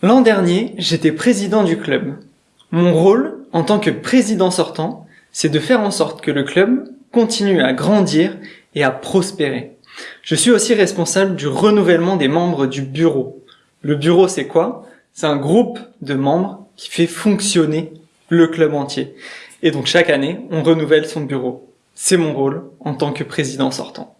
L'an dernier, j'étais président du club. Mon rôle, en tant que président sortant, c'est de faire en sorte que le club continue à grandir et à prospérer. Je suis aussi responsable du renouvellement des membres du bureau. Le bureau, c'est quoi? C'est un groupe de membres qui fait fonctionner le club entier. Et donc chaque année, on renouvelle son bureau. C'est mon rôle en tant que président sortant.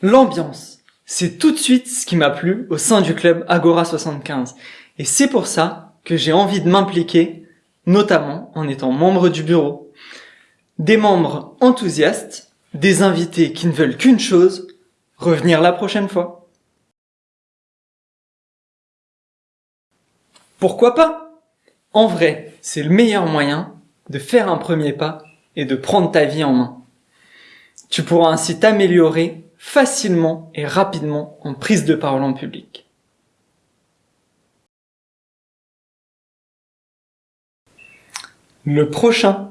L'ambiance, c'est tout de suite ce qui m'a plu au sein du club Agora 75. Et c'est pour ça que j'ai envie de m'impliquer, notamment en étant membre du bureau. Des membres enthousiastes, des invités qui ne veulent qu'une chose, revenir la prochaine fois. Pourquoi pas? En vrai, c'est le meilleur moyen de faire un premier pas et de prendre ta vie en main. Tu pourras ainsi t'améliorer facilement et rapidement en prise de parole en public. Le prochain,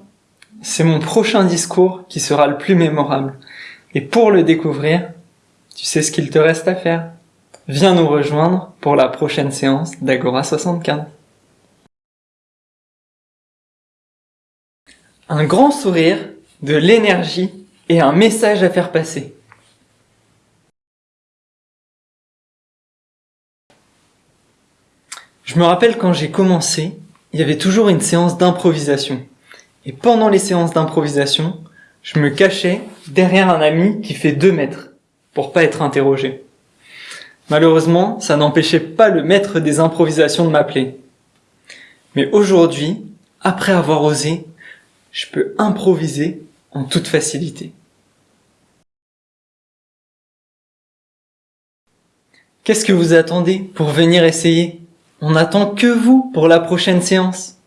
c'est mon prochain discours qui sera le plus mémorable. Et pour le découvrir, tu sais ce qu'il te reste à faire. Viens nous rejoindre pour la prochaine séance d'Agora 75. Un grand sourire, de l'énergie et un message à faire passer. Je me rappelle quand j'ai commencé, il y avait toujours une séance d'improvisation. Et pendant les séances d'improvisation, je me cachais derrière un ami qui fait deux mètres pour pas être interrogé. Malheureusement, ça n'empêchait pas le maître des improvisations de m'appeler. Mais aujourd'hui, après avoir osé, je peux improviser en toute facilité. Qu'est-ce que vous attendez pour venir essayer? On n'attend que vous pour la prochaine séance.